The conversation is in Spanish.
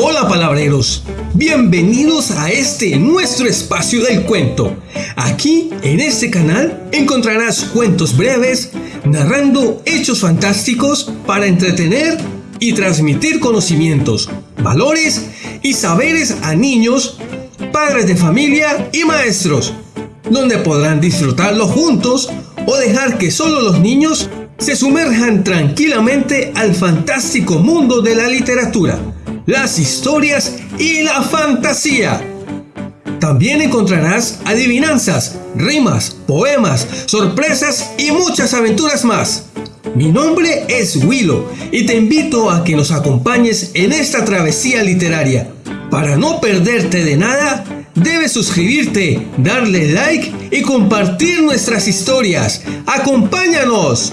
Hola palabreros, bienvenidos a este nuestro espacio del cuento. Aquí en este canal encontrarás cuentos breves narrando hechos fantásticos para entretener y transmitir conocimientos, valores y saberes a niños, padres de familia y maestros, donde podrán disfrutarlo juntos o dejar que solo los niños se sumerjan tranquilamente al fantástico mundo de la literatura las historias y la fantasía. También encontrarás adivinanzas, rimas, poemas, sorpresas y muchas aventuras más. Mi nombre es Willow y te invito a que nos acompañes en esta travesía literaria. Para no perderte de nada, debes suscribirte, darle like y compartir nuestras historias. ¡Acompáñanos!